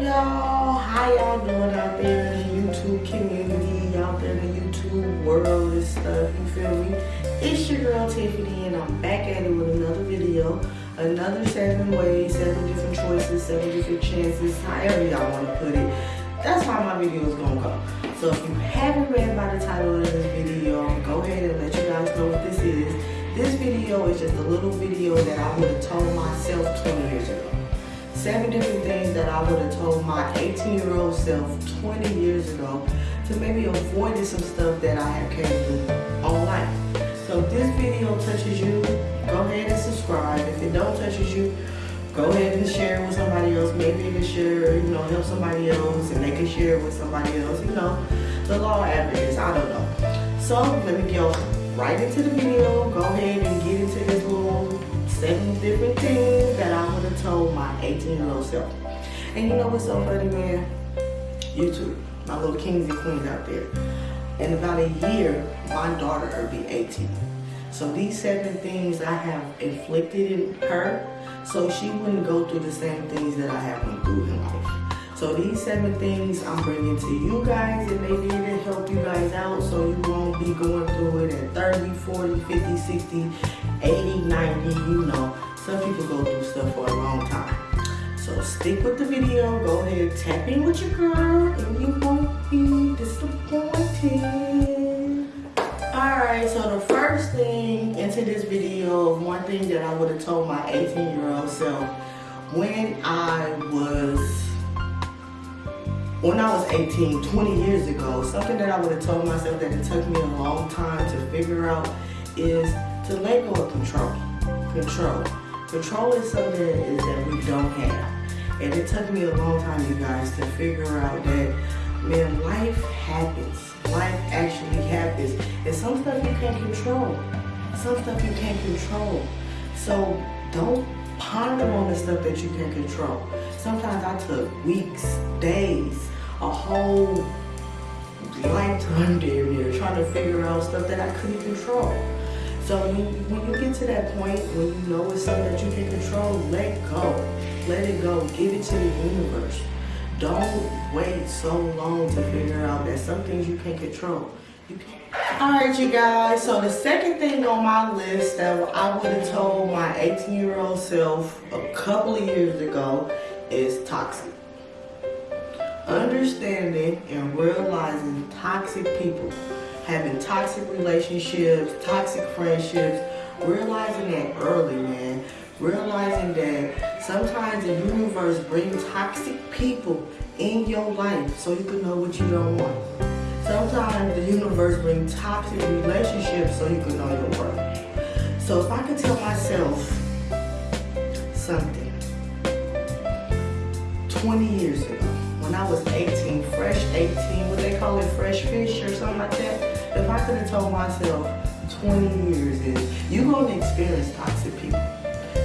Y'all? How y'all doing out there in the YouTube community, out there in the YouTube world and stuff, you feel me? It's your girl Tiffany and I'm back at it with another video. Another seven ways, seven different choices, seven different chances, however y'all want to put it. That's how my video is to go. So if you haven't read by the title of this video, go ahead and let you guys know what this is. This video is just a little video that I would have told myself 20 years ago seven different things that I would have told my 18 year old self 20 years ago to maybe avoid some stuff that I have came through on life. So if this video touches you, go ahead and subscribe. If it don't touches you, go ahead and share it with somebody else. Maybe you can share, you know, help somebody else and they can share it with somebody else, you know. The law averages, I don't know. So let me go right into the video. Go ahead and get into this little seven different things that I would have told my 18 year old self. And you know what's so funny, man? YouTube, my little kings and queens out there. In about a year, my daughter will be 18. So these seven things I have inflicted in her, so she wouldn't go through the same things that I have went through in life. So these seven things I'm bringing to you guys and maybe to help you guys out so you won't be going through it at 30, 40, 50, 60, 80, 90, you know. Some people go through stuff for a long time. So stick with the video, go ahead, tap in with your girl, and you won't be disappointed. Alright, so the first thing into this video, one thing that I would have told my 18 year old self when I was when I was 18, 20 years ago, something that I would have told myself that it took me a long time to figure out is to let go of control. Control. Control is something that, is that we don't have. And it took me a long time, you guys, to figure out that, man, life happens. Life actually happens. And some stuff you can't control. Some stuff you can't control. So don't ponder on the stuff that you can control. Sometimes I took weeks, days, a whole lifetime there near trying to figure out stuff that I couldn't control. So when, when you get to that point, when you know it's something that you can control, let go. Let it go. Give it to the universe. Don't wait so long to figure out that some things you can control. You can Alright you guys, so the second thing on my list that I would have told my 18 year old self a couple of years ago is toxic. Understanding and realizing toxic people, having toxic relationships, toxic friendships, realizing that early, man. Realizing that sometimes the universe brings toxic people in your life so you can know what you don't want. Sometimes the universe brings toxic relationships so you can know your worth. So if I could tell myself something, 20 years ago, when I was 18, fresh 18, what they call it, fresh fish or something like that. If I could have told myself 20 years is, you're going to experience toxic people.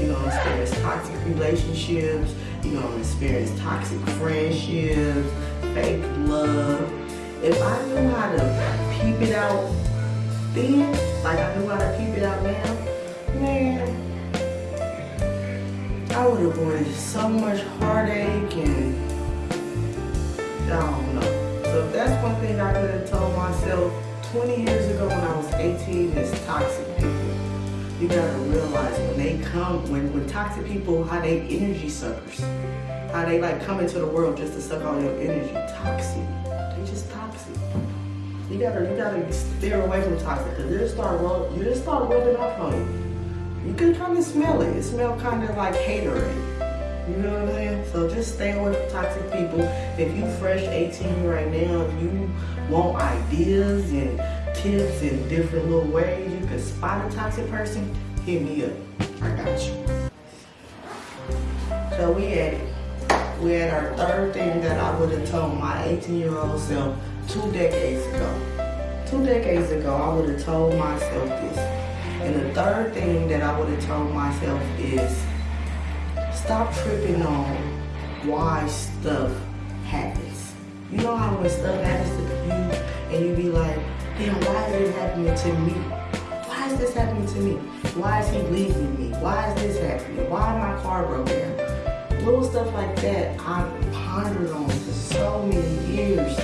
You're going to experience toxic relationships. You're going to experience toxic friendships, fake love. If I knew how to peep it out then, like I knew how to peep it out now, man, I would have so much heartache and I don't know. So that's one thing I could have told myself 20 years ago when I was 18 is toxic people. You gotta realize when they come, when, when toxic people, how they energy suckers. How they like come into the world just to suck all your energy. Toxic. Toxic. You gotta you gotta steer away from toxic because they start you just start rubbing off on you you can kind of smell it. It smells kind of like haterade. You know what I'm saying? So just stay away from toxic people. If you fresh 18 right now, if you want ideas and tips in different little ways you can spot a toxic person, hit me up. I got you. So we had. We had our third thing that I would have told my 18 year old self two decades ago. Two decades ago, I would have told myself this. And the third thing that I would have told myself is stop tripping on why stuff happens. You know how when stuff happens to you and you be like, damn, why is this happening to me? Why is this happening to me? Why is he leaving me? Why is this happening? Why my car broke down? little stuff like that I've pondered on for so many years.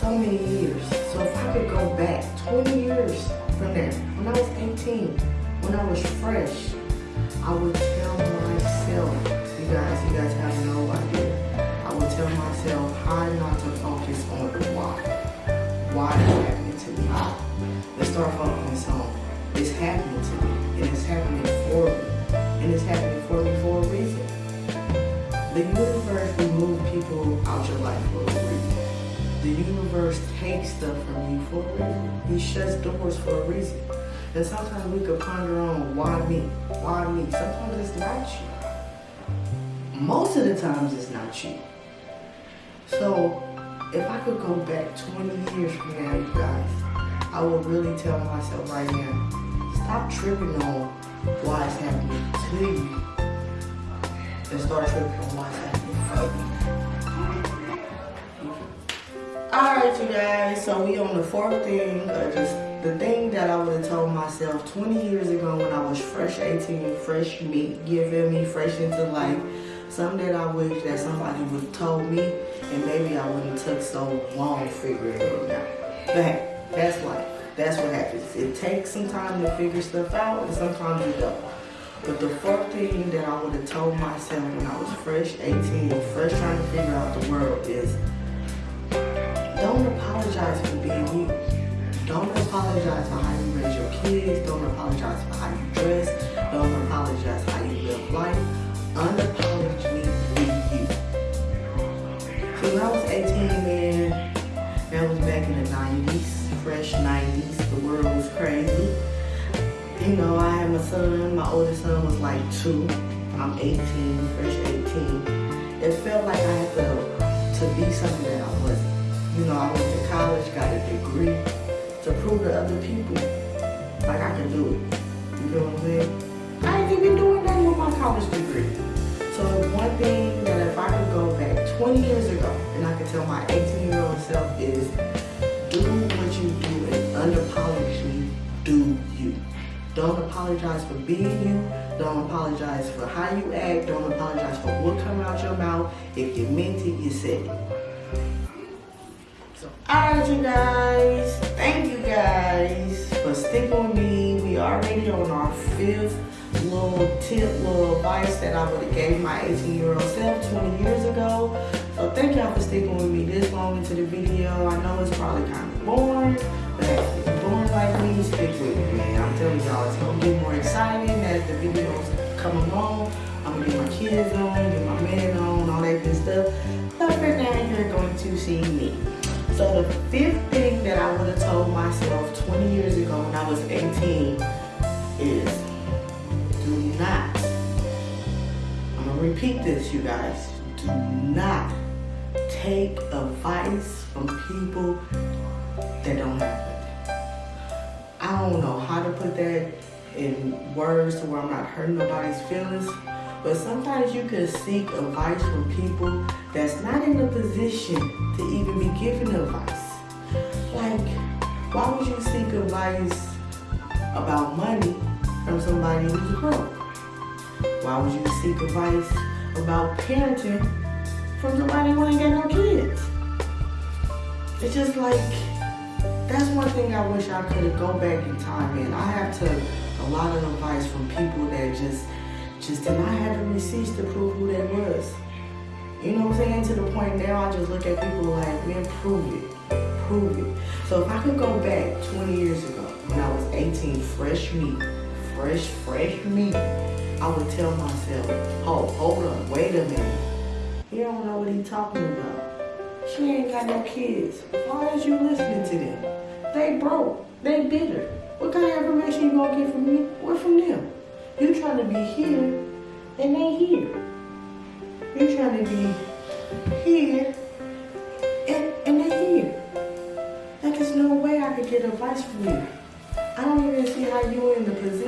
So many years. So if I could go back 20 years from there, when I was 18, when I was fresh, I would tell myself, you guys, you guys have no idea. I would tell myself how not to focus on the why. Why is happening to me? Let's start focusing on for. He shuts doors for a reason. And sometimes we could ponder on why me? Why me? Sometimes it's not you. Most of the times it's not you. So if I could go back 20 years from now, you guys, I would really tell myself right now, stop tripping on why it's happening to you and start tripping on why it's happening Alright you guys, so we on the fourth thing, uh, just the thing that I would have told myself 20 years ago when I was fresh 18, fresh meat, giving me fresh into life. Something that I wish that somebody would have told me and maybe I wouldn't took so long figuring it out. But that's life. That's what happens. It takes some time to figure stuff out and sometimes you don't. But the fourth thing that I would have told myself when I was fresh 18, fresh trying to figure out the world is don't apologize for being you. Don't apologize for how you raise your kids. Don't apologize for how you dress. Don't apologize for how you live life. Unapologetically you. So when I was 18, man, that was back in the 90s, fresh 90s. The world was crazy. You know, I had my son. My oldest son was like two. I'm 18, fresh 18. It felt like I had to, to be something that I wasn't. You know, I went to college, got a degree to prove to other people like I can do it. You know what I'm saying? I ain't even doing that with my college degree. So one thing that if I could go back 20 years ago and I could tell my 18 year old self is do what you do and unapologetically do you. Don't apologize for being you. Don't apologize for how you act. Don't apologize for what comes out your mouth. If you meant it, you said it. Alright you guys. Thank you guys for sticking with me. We are already on our fifth little tip, little advice that I would have gave my 18 year old self 20 years ago. So thank y'all for sticking with me this long into the video. I know it's probably kind of boring, but if you're boring like me, stick with me. I'm telling y'all, it's gonna get more exciting as the videos come along. I'm gonna get my kids on, get my man on, all that good stuff. But for now, you're going to see me. So the fifth thing that I would have told myself 20 years ago when I was 18 is do not, I'm gonna repeat this you guys, do not take advice from people that don't have it. I don't know how to put that in words to where I'm not hurting nobody's feelings, but sometimes you can seek advice from people that's not in a position to even be given advice. Like, why would you seek advice about money from somebody who's broke? Why would you seek advice about parenting from somebody who ain't got no kids? It's just like, that's one thing I wish I could go back in time and I have to a lot of advice from people that just just did not have the receipts to prove who they was. You know what I'm saying? To the point now I just look at people like, man, prove it. Prove it. So if I could go back 20 years ago when I was 18, fresh meat, fresh, fresh meat, I would tell myself, oh, hold on, wait a minute. He don't know what he's talking about. She ain't got no kids. Why is you listening to them? They broke. They bitter. What kind of information you gonna get from me? What from them? You trying to be here and they here. You're trying to be here and, and they here. Like there's no way I could get advice from you. I don't even see how you're in the position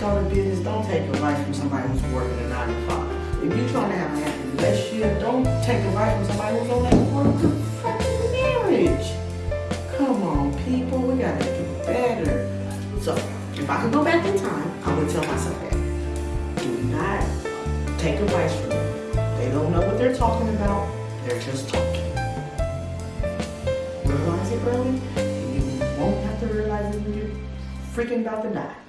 Start a business, don't take advice from somebody who's working a nine to five. If you're trying to have a happy relationship, don't take advice from somebody who's on that work fucking marriage. Come on, people, we gotta do better. So, if I could go back in time, I would tell myself that. Do not take advice from them. They don't know what they're talking about. They're just talking. Realize it early, and you won't have to realize it when you're freaking about to die.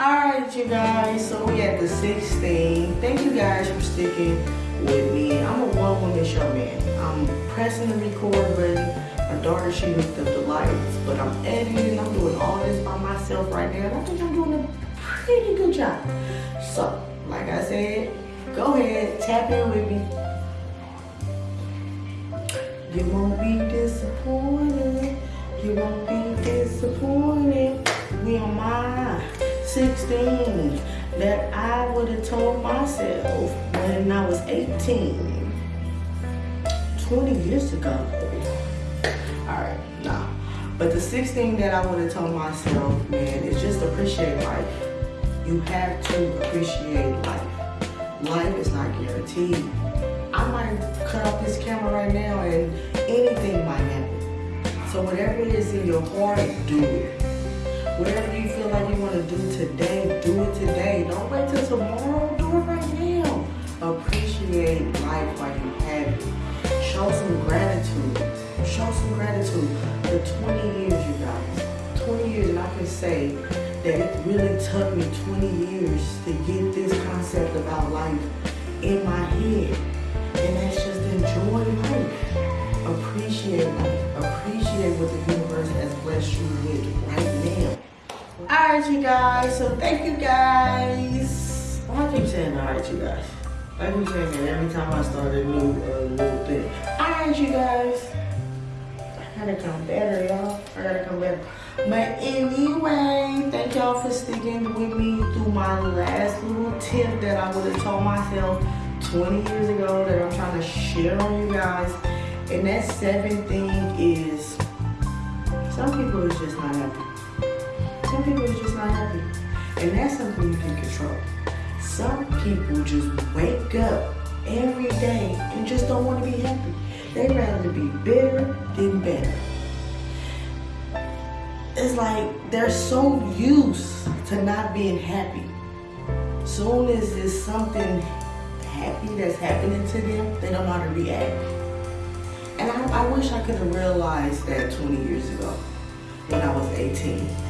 Alright, you guys, so we at the 16. Thank you guys for sticking with me. I'm a one woman show man. I'm pressing the record button. My daughter, she hooked up the lights, but I'm editing. I'm doing all this by myself right now, and I think I'm doing a pretty good job. So, like I said, go ahead, tap in with me. You won't be disappointed. You won't be disappointed. We on my 16 that I would have told myself when I was 18. 20 years ago. Alright, nah. But the 16 that I would have told myself, man, is just appreciate life. You have to appreciate life. Life is not guaranteed. I might cut off this camera right now and anything might happen. So whatever it is in your heart, do it. Whatever you like you want to do today, do it today. Don't wait till tomorrow, do it right now. Appreciate life while you have it. Show some gratitude. Show some gratitude. The 20 years, you guys. 20 years, and I can say that it really took me 20 years to get this concept about life in my head. And that's just enjoy life. Appreciate life. Appreciate what the universe has blessed you with right now. Alright, you guys. So thank you guys. Why I keep saying alright, you guys? I keep saying that every time I start a new, uh, new thing. Alright, you guys. I gotta come better, y'all. I gotta come better. But anyway, thank y'all for sticking with me through my last little tip that I would have told myself 20 years ago that I'm trying to share on you guys. And that seventh thing is some people is just not happy. Some people is just not happy. And that's something you can control. Some people just wake up every day and just don't want to be happy. They rather be bitter than better. It's like they're so used to not being happy. Soon as there's something happy that's happening to them, they don't know how to react. And I, I wish I could have realized that 20 years ago when I was 18.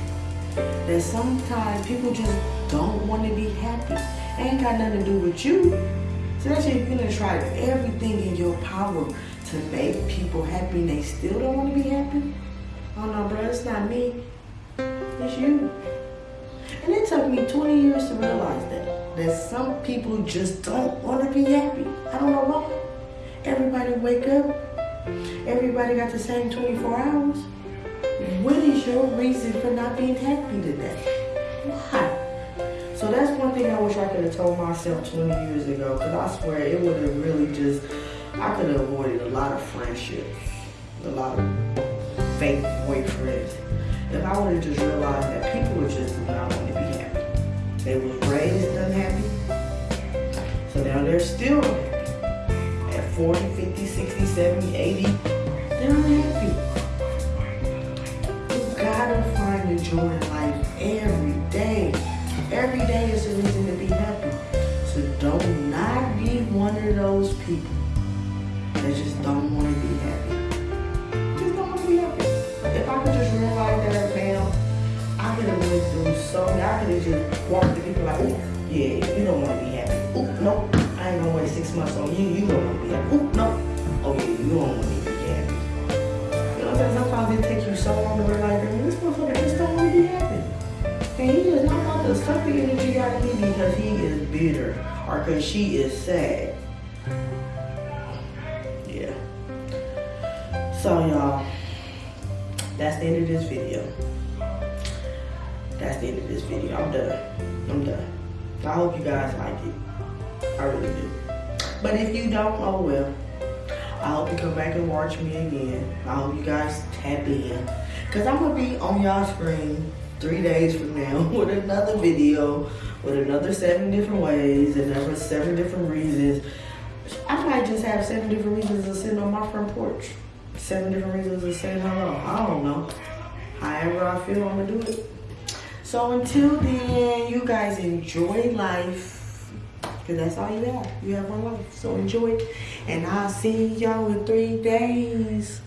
That sometimes people just don't want to be happy. It ain't got nothing to do with you. Especially if you're gonna try everything in your power to make people happy and they still don't want to be happy. Oh no, bro, it's not me. It's you. And it took me 20 years to realize that. That some people just don't want to be happy. I don't know why. Everybody wake up. Everybody got the same 24 hours. What is your reason for not being happy today? Why? So that's one thing I wish I could have told myself 20 years ago, because I swear it would have really just, I could have avoided a lot of friendships, a lot of fake boyfriends. If I would have just realized that people just do not want to be happy. They was raised unhappy, so now they're still unhappy. At 40, 50, 60, 70, 80, they're unhappy. Find the joy in life every day. Every day is a reason to be happy. So don't not be one of those people that just don't want to be happy. Just don't want to be happy. If I could just realize that now, I could have went through so many. I could have just walked to people like, oh, yeah, you don't want to be happy. Oh, no, I ain't gonna wait six months on you. You don't want to be happy. Oh, no. Oh, yeah, you don't want to be happy. You know? Sometimes it takes you so long to And he is not to suck the energy out of me because he is bitter or because she is sad. Yeah. So y'all, that's the end of this video. That's the end of this video. I'm done. I'm done. I hope you guys like it. I really do. But if you don't, oh well. I hope you come back and watch me again. I hope you guys tap in. Cause I'm gonna be on y'all screen three days from now with another video with another seven different ways, and another seven different reasons. I might just have seven different reasons of sitting on my front porch. Seven different reasons of say hello. I don't know. However I feel, I'm gonna do it. So until then, you guys enjoy life. Cause that's all you have. You have one life. So enjoy it. And I'll see y'all in three days.